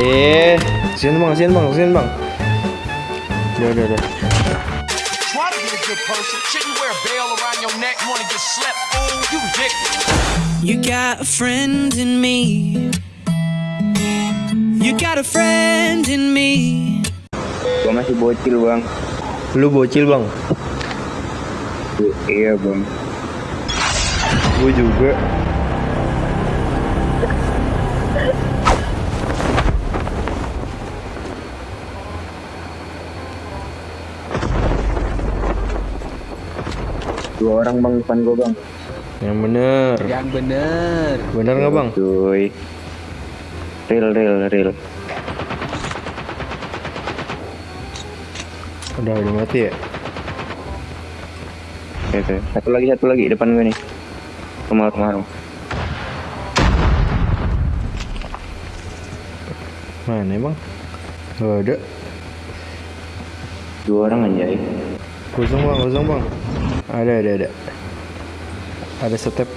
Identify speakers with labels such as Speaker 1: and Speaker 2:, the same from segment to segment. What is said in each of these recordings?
Speaker 1: Eh, sini bang, sini bang, sini bang. Udah, udah, udah.
Speaker 2: You
Speaker 3: got a friend in me. You got a friend in me.
Speaker 4: Gua masih bocil bang.
Speaker 1: Lu bocil bang.
Speaker 4: Iya bang.
Speaker 1: Gue juga.
Speaker 4: Dua orang bang depan gua bang.
Speaker 1: Yang bener.
Speaker 5: Yang bener.
Speaker 1: Bener nggak bang?
Speaker 4: Cuy. Real real real.
Speaker 1: Udah, udah mati ya?
Speaker 4: Oke, Satu lagi satu lagi depan gue nih. Kemarin kemarin.
Speaker 1: Mana emang? Gak ada.
Speaker 4: Dua orang anjay.
Speaker 1: Kosong bang, kosong bang. Ada, ada, ada. Ada step.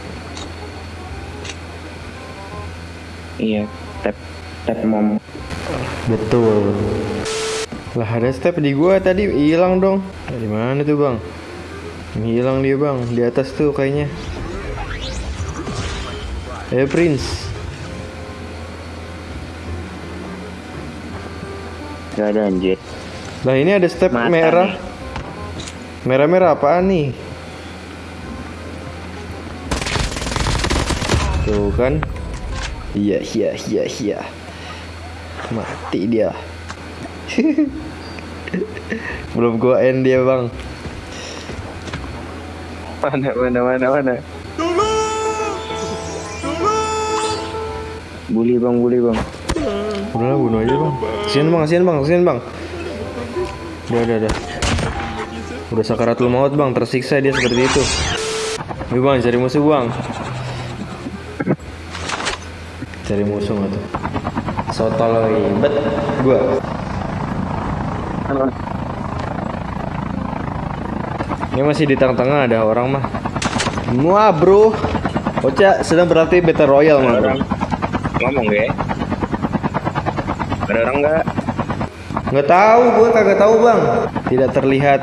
Speaker 4: Iya. Tap tap mom.
Speaker 1: Betul. Lah ada step di gua tadi hilang dong. Dari mana tuh bang? Hilang dia bang, di atas tuh kayaknya. Eh Prince,
Speaker 4: Gak ada anjir.
Speaker 1: lah ini ada step
Speaker 4: Mata
Speaker 1: merah. Merah-merah apaan nih? Tuh kan? Iya, iya, iya, iya. Mati dia. Belum gua end dia bang.
Speaker 4: Mana mana mana mana. Bully bang, bully bang.
Speaker 1: Udah lah bunuh aja bang Kasian bang, kasian bang, kasian bang Udah, udah, udah Udah sakaratul maut bang, tersiksa dia seperti itu Ayo bang, cari musuh bang Cari musuh nggak tuh Sotoloy, bet Gua Ini masih di tengah-tengah ada orang mah Wah bro Ocha sedang berlatih Battle Royale mah bro
Speaker 4: ngomong gue. Ada orang nggak?
Speaker 1: Nggak tahu, gue kagak tahu bang. Tidak terlihat.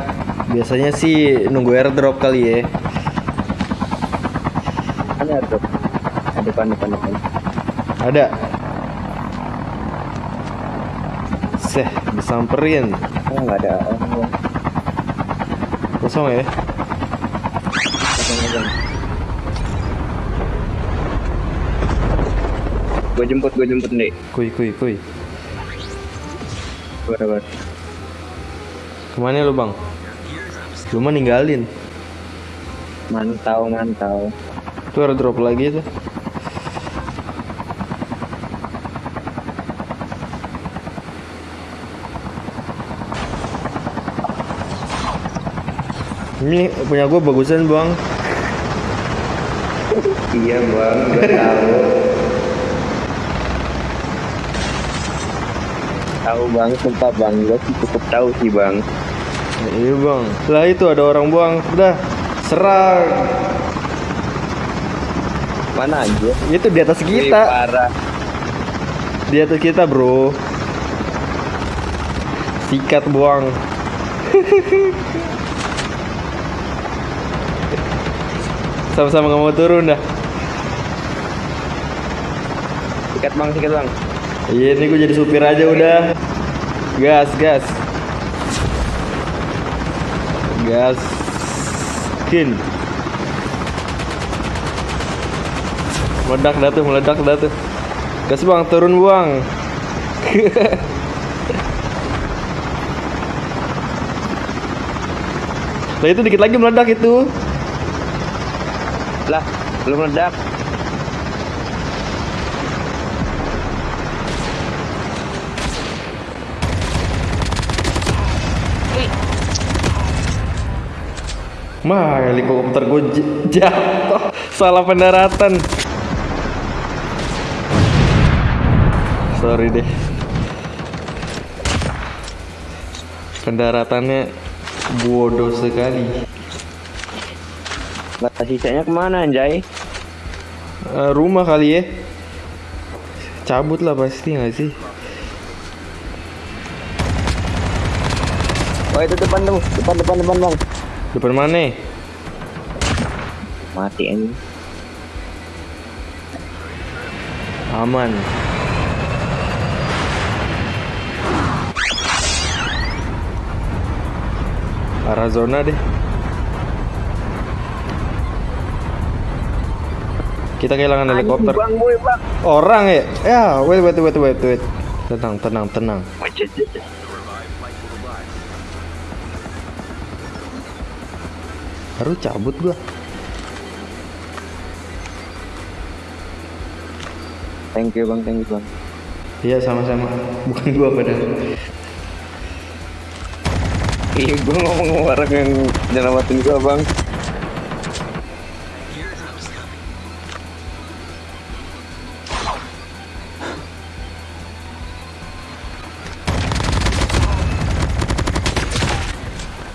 Speaker 1: Biasanya sih nunggu airdrop kali ya.
Speaker 4: Ada ada. Ada depan depan depan.
Speaker 1: Ada. Seh, disamperin.
Speaker 4: Oh nggak ada orang bang.
Speaker 1: Kosong ya.
Speaker 4: Kosong aja. Gue jemput, gue jemput nih.
Speaker 1: Kuy, kuy, kuy.
Speaker 4: Bar, bar.
Speaker 1: Ke mana lu bang? Lu mah ninggalin.
Speaker 4: Mantau, mantau.
Speaker 1: Tuh airdrop lagi tuh. Ini punya gue bagusan bang.
Speaker 4: Iya bang, gue tahu. tahu bang, sumpah bang, gue cukup tahu sih bang.
Speaker 1: Iya bang. Lah itu ada orang buang. Udah serang.
Speaker 4: Mana aja?
Speaker 1: Itu di atas
Speaker 4: Wih,
Speaker 1: kita.
Speaker 4: parah.
Speaker 1: Di atas kita bro. Sikat buang. Sama-sama nggak mau turun dah.
Speaker 4: Sikat bang, sikat bang.
Speaker 1: Iya ini gue jadi supir aja udah. Gas gas. Gas. Kin. Meledak dah tuh, meledak dah tuh. Gas bang, turun buang. Nah itu dikit lagi meledak itu.
Speaker 4: Lah, belum meledak.
Speaker 1: Mah helikopter gue jatuh salah pendaratan. Sorry deh. Pendaratannya bodoh sekali.
Speaker 4: Nah, sisanya ke mana anjay?
Speaker 1: Uh, rumah kali ya. Cabut lah pasti nggak sih?
Speaker 4: Oh itu depan dong, depan depan depan bang.
Speaker 1: Depan mana?
Speaker 4: Mati ini.
Speaker 1: Aman. Arah zona deh. Kita kehilangan helikopter.
Speaker 4: Bang, boy, bang.
Speaker 1: Orang ya? Ya, wait, wait, wait, wait, wait. Tenang, tenang, tenang. Baru cabut gua.
Speaker 4: Thank you bang, thank you bang.
Speaker 1: Iya, sama-sama. Bukan gua padahal.
Speaker 4: Iya, gue ngomong orang yang nyelamatin gua bang.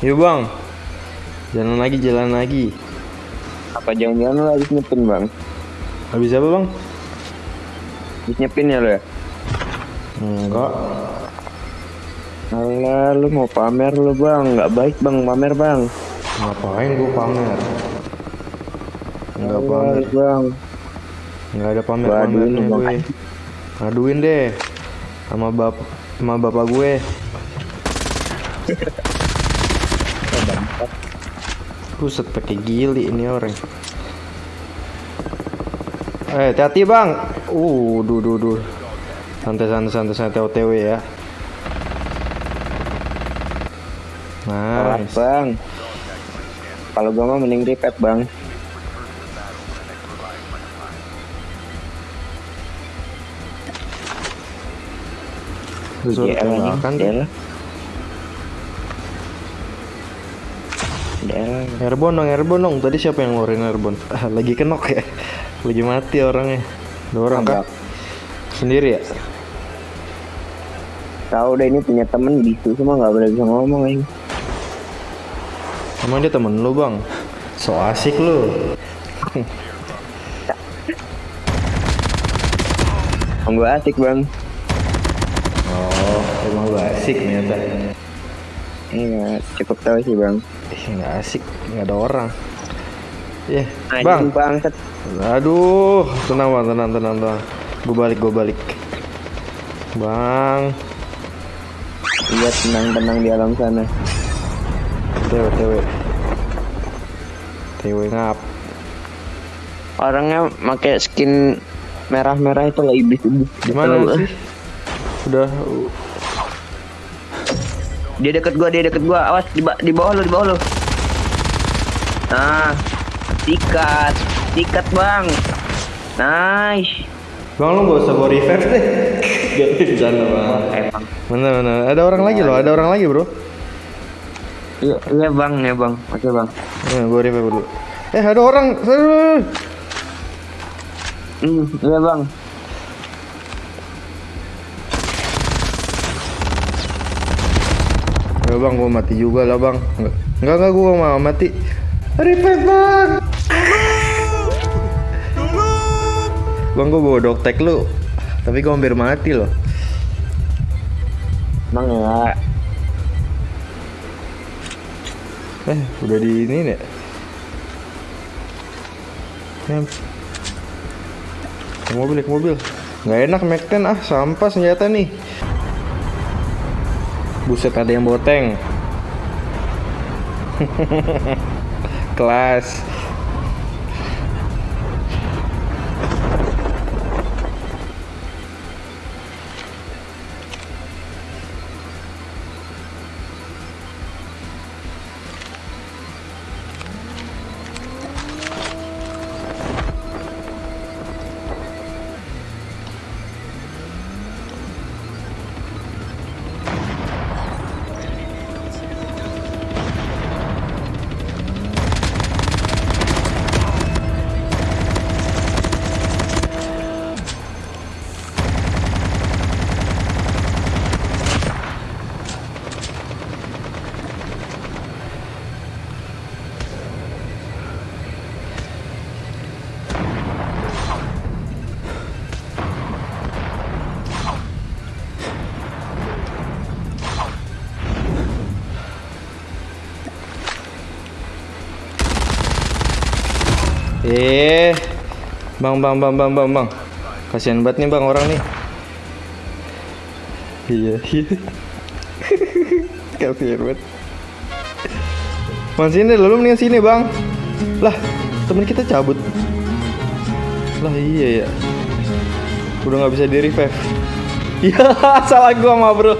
Speaker 1: Yuk bang, jalan lagi, jalan lagi.
Speaker 4: Apa jangan-jangan lu habis nyepin bang?
Speaker 1: Habis apa bang?
Speaker 4: Habis nyepin ya lo ya?
Speaker 1: Enggak.
Speaker 4: Alah, lu mau pamer lu bang? Nggak baik bang, pamer bang.
Speaker 1: Ngapain gua pamer? Enggak
Speaker 4: Alah,
Speaker 1: pamer.
Speaker 4: bang.
Speaker 1: Enggak ada
Speaker 4: lu, Bang.
Speaker 1: gue. Aduin deh. Sama bap sama bapak gue. Buset pakai gili ini orang. Eh, hati-hati bang. Uh, duh, duh, duh. Santai, santai, santai, santai, OTW ya.
Speaker 4: Alah,
Speaker 1: Nice.
Speaker 4: bang. Kalau gua mah mending repeat bang.
Speaker 1: Suruh
Speaker 4: GL anjing,
Speaker 1: tembakan
Speaker 4: GL.
Speaker 1: Airborne dong, airborne dong. Tadi siapa yang ngeluarin airborne? Ah, lagi kenok ya. Lagi mati orangnya. Dua orang?
Speaker 4: Agak.
Speaker 1: Sendiri ya?
Speaker 4: Tahu deh ini punya temen gitu semua nggak boleh bisa ngomong ini.
Speaker 1: Emang dia temen lu bang? So asik lu.
Speaker 4: Om gua asik bang.
Speaker 1: Oh, emang lu asik ternyata.
Speaker 4: Iya, cukup tahu sih bang.
Speaker 1: Nggak asik, nggak ada orang. Eh,
Speaker 4: Anjing,
Speaker 1: bang.
Speaker 4: bangsat.
Speaker 1: Aduh, tenang bang, tenang, tenang, tenang. Gue balik, gue balik. Bang,
Speaker 4: Iya tenang-tenang di alam sana.
Speaker 1: TW, TW. TW ngap.
Speaker 4: Orangnya pakai skin merah-merah itu lah iblis iblis.
Speaker 1: Di mana sih? Udah,
Speaker 4: Dia deket gua, dia deket gua. Awas di, ba- di bawah lu, di bawah lu. Nah, sikat, sikat bang. Nice.
Speaker 1: bang lu gak usah bawa reverse deh. Gak sana bang.
Speaker 4: Emang.
Speaker 1: Mana mana? Ada orang lagi loh, ada orang lagi bro.
Speaker 4: Iya, iya bang, ya bang. Oke bang.
Speaker 1: Nah, gue revive dulu. Eh ada orang.
Speaker 4: Hmm, iya bang.
Speaker 1: Ya bang, gue mati juga lah bang. Enggak, enggak, enggak gue mau mati. Revive bang. Bang, gue bawa doktek lu. Tapi gue hampir mati loh.
Speaker 4: Bang ya.
Speaker 1: Eh, udah di ini nih. Ke mobil, ke mobil. Nggak enak Mac 10 ah, sampah senjata nih. Buset ada yang tank. Kelas. Eh, bang, bang, bang, bang, bang, bang. Kasihan banget nih bang orang nih. Iya, iya. Kasihan banget. Bang sini, lu mendingan sini bang. Lah, temen kita cabut. Lah iya ya. Udah nggak bisa di revive. Ya, salah gua mah bro.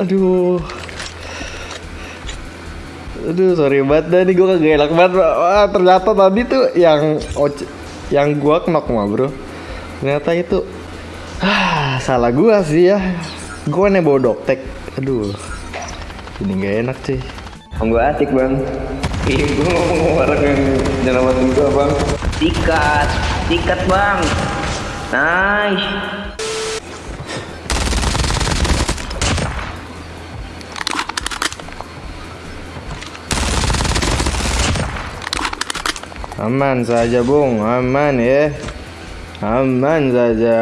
Speaker 1: Aduh. Aduh, sorry banget dah nih gue kagak enak banget. Wah, ternyata tadi tuh yang oce, yang gua knock mah, Bro. Ternyata itu ah, salah gua sih ya. Gua nih bawa doktek. Aduh. Ini gak enak sih.
Speaker 4: Om gue asik bang. Ih, gue ngomong orang yang nyelamatin gue bang. Sikat, sikat bang. Nice.
Speaker 1: Aman saja, Bung. Aman ya. Aman saja.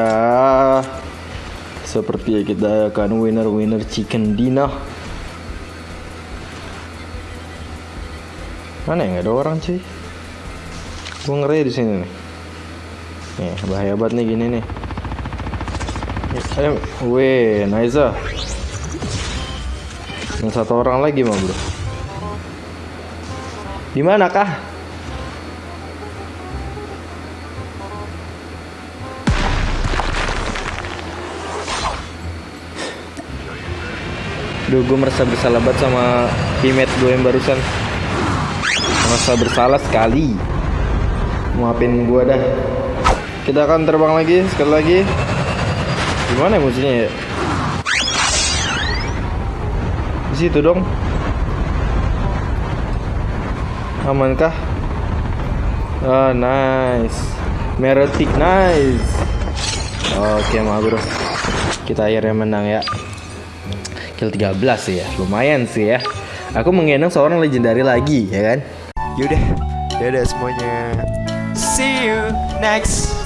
Speaker 1: Seperti kita akan winner-winner chicken dinner. Mana ya nggak ada orang cuy? Gue ngeri di sini nih. Nih bahaya banget nih gini nih. Eh, weh, Naiza. Yang satu orang lagi mah bro. Di mana kah? Duh, gue merasa bersalah banget sama teammate gue yang barusan. Merasa bersalah sekali. Maafin gue dah. Kita akan terbang lagi, sekali lagi. Gimana ya musuhnya ya? Di situ dong. Amankah? Oh, nice. Meretik nice. Oke, mah bro. Kita akhirnya menang ya kill 13 sih ya. Lumayan sih ya. Aku menggendong seorang legendary lagi ya kan?
Speaker 5: Yaudah, dadah semuanya. See you next